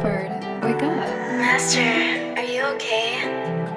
Clifford, wake up. Master, are you okay?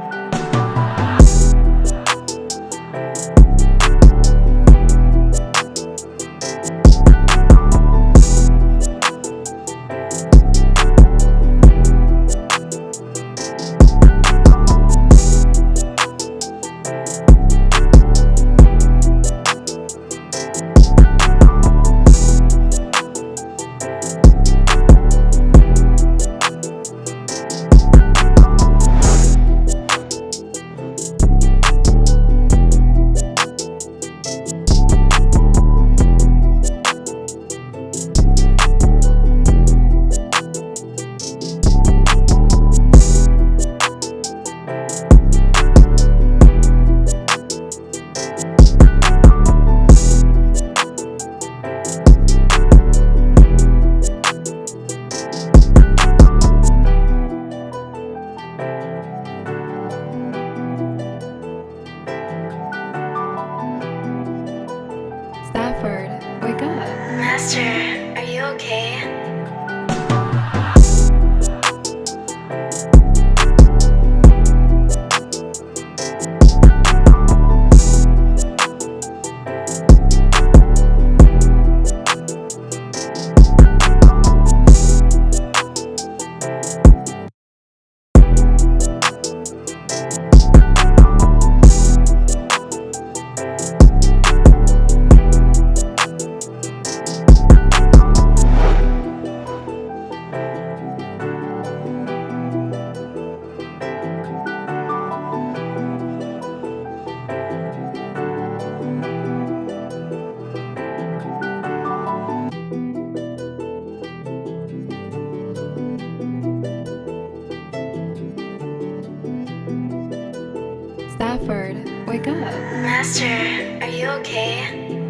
Master, are you okay? Stafford, wake up. Master, are you okay?